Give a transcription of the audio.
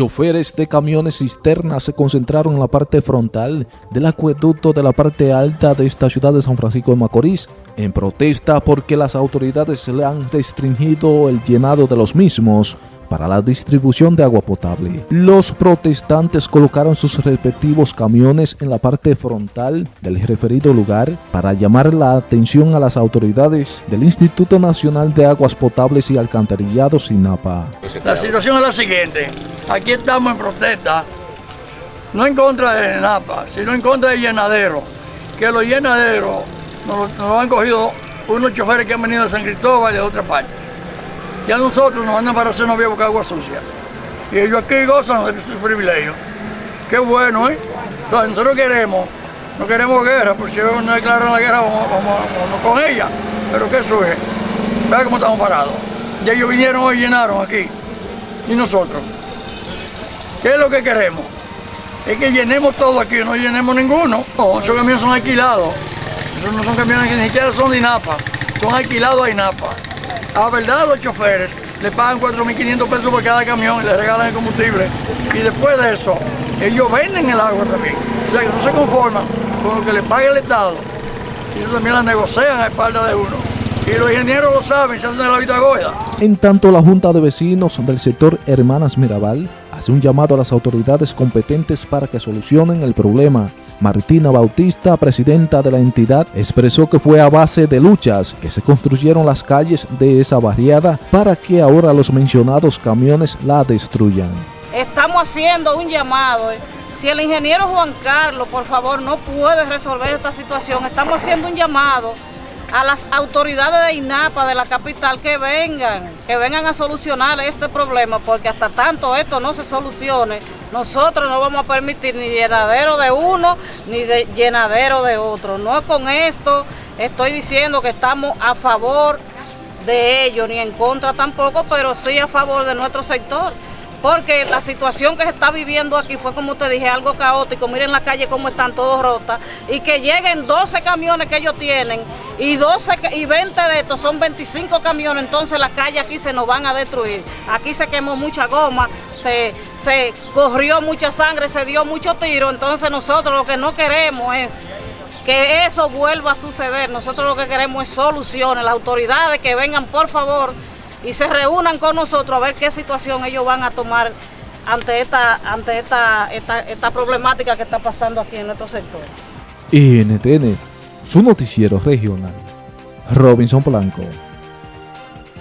choferes de camiones cisternas se concentraron en la parte frontal del acueducto de la parte alta de esta ciudad de San Francisco de Macorís, en protesta porque las autoridades le han restringido el llenado de los mismos para la distribución de agua potable. Los protestantes colocaron sus respectivos camiones en la parte frontal del referido lugar para llamar la atención a las autoridades del Instituto Nacional de Aguas Potables y Alcantarillados INAPA. La situación es la siguiente, aquí estamos en protesta, no en contra de INAPA, sino en contra del llenadero, que los llenaderos nos, nos han cogido unos choferes que han venido de San Cristóbal y de otra parte ya nosotros nos mandan para hacer novia buscar agua sucia. Y ellos aquí gozan de su privilegio. Qué bueno, ¿eh? Entonces nosotros queremos, no queremos guerra, porque si no declaran la guerra, vamos, vamos, con ella. Pero ¿qué surge? Vea cómo estamos parados. Y ellos vinieron hoy y llenaron aquí. Y nosotros. ¿Qué es lo que queremos? Es que llenemos todo aquí, no llenemos ninguno. No, esos camiones son alquilados. Esos no son camiones que ni siquiera son de INAPA. Son alquilados a INAPA. A verdad los choferes le pagan 4.500 pesos por cada camión y le regalan el combustible. Y después de eso, ellos venden el agua también. O sea que no se conforman con lo que le paga el Estado. Ellos también la negocian a espalda de uno. Y los ingenieros lo saben, se hacen de la vista goya. En tanto, la Junta de Vecinos del sector Hermanas Mirabal hace un llamado a las autoridades competentes para que solucionen el problema Martina Bautista, presidenta de la entidad, expresó que fue a base de luchas que se construyeron las calles de esa barriada para que ahora los mencionados camiones la destruyan. Estamos haciendo un llamado. Eh. Si el ingeniero Juan Carlos, por favor, no puede resolver esta situación, estamos haciendo un llamado a las autoridades de INAPA de la capital que vengan, que vengan a solucionar este problema, porque hasta tanto esto no se solucione, nosotros no vamos a permitir ni llenadero de uno ni de llenadero de otro. No con esto estoy diciendo que estamos a favor de ellos, ni en contra tampoco, pero sí a favor de nuestro sector porque la situación que se está viviendo aquí fue, como te dije, algo caótico. Miren la calle cómo están todos rotas. Y que lleguen 12 camiones que ellos tienen y, 12, y 20 de estos son 25 camiones, entonces la calle aquí se nos van a destruir. Aquí se quemó mucha goma, se, se corrió mucha sangre, se dio mucho tiro. Entonces nosotros lo que no queremos es que eso vuelva a suceder. Nosotros lo que queremos es soluciones. Las autoridades que vengan, por favor, y se reúnan con nosotros a ver qué situación ellos van a tomar ante esta, ante esta, esta, problemática que está pasando aquí en nuestro sector. NTN, su noticiero regional. Robinson Blanco.